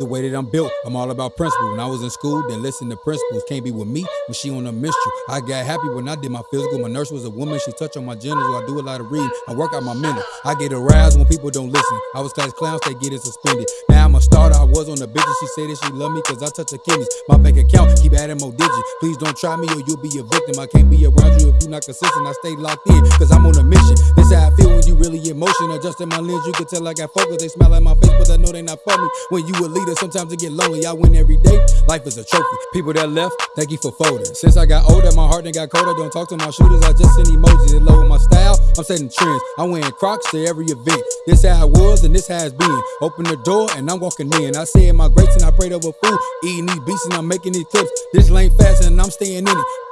The way that I'm built, I'm all about principle. When I was in school, then listen to principles. Can't be with me when she on a minstrel. I got happy when I did my physical. My nurse was a woman, she touched on my genitals. I do a lot of reading. I work out my mental. I get aroused when people don't listen. I was class clowns, they get it suspended. Now I'm a starter. I was on the bitches. She said that she love me cause I touch her kidneys. My bank account keep adding more digits. Please don't try me or you'll be a victim. I can't be around you if you're not consistent. I stay locked in cause I'm on a mission. This how I feel when you really emotional. Adjusting my lens, you can tell I got focus. They smile at my face, but I know they not for me. When you a leader, sometimes it get lonely. I win every day. Life is a trophy. People that left, thank you for folding. Since I got older, my heart done got colder. Don't talk to my shooters, I just send emojis. It lower my style. I'm setting trends. I'm wearing Crocs to every event. This how it was and this it's been. Open the door and I'm walking in. I said my grace and I prayed over food. Eating these beats and I'm making these clips. This lane fast and I'm staying in it.